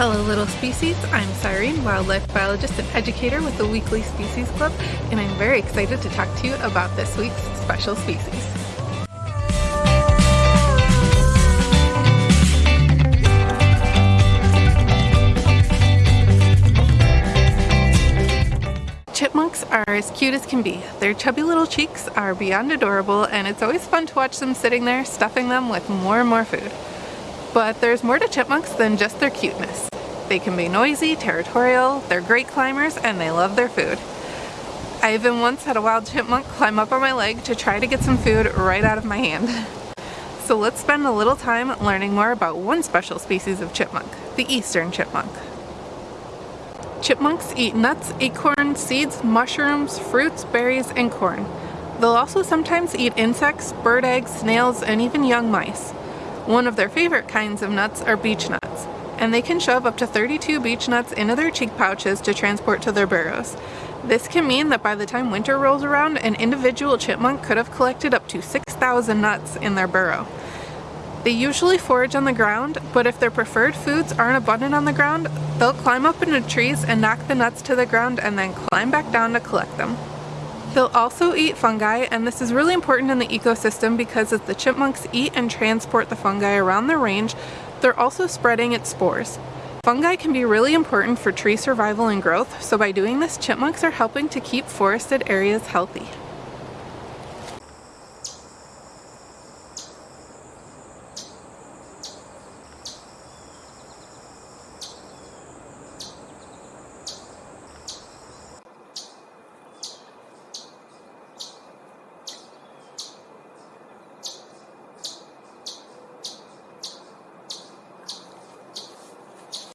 Hello little species, I'm Cyrene, wildlife biologist and educator with the Weekly Species Club, and I'm very excited to talk to you about this week's special species. Chipmunks are as cute as can be. Their chubby little cheeks are beyond adorable and it's always fun to watch them sitting there stuffing them with more and more food. But there's more to chipmunks than just their cuteness. They can be noisy, territorial, they're great climbers, and they love their food. I even once had a wild chipmunk climb up on my leg to try to get some food right out of my hand. So let's spend a little time learning more about one special species of chipmunk, the eastern chipmunk. Chipmunks eat nuts, acorns, seeds, mushrooms, fruits, berries, and corn. They'll also sometimes eat insects, bird eggs, snails, and even young mice. One of their favorite kinds of nuts are beech nuts, and they can shove up to 32 beech nuts into their cheek pouches to transport to their burrows. This can mean that by the time winter rolls around, an individual chipmunk could have collected up to 6,000 nuts in their burrow. They usually forage on the ground, but if their preferred foods aren't abundant on the ground, they'll climb up into trees and knock the nuts to the ground and then climb back down to collect them. They'll also eat fungi, and this is really important in the ecosystem because as the chipmunks eat and transport the fungi around their range, they're also spreading its spores. Fungi can be really important for tree survival and growth, so by doing this, chipmunks are helping to keep forested areas healthy.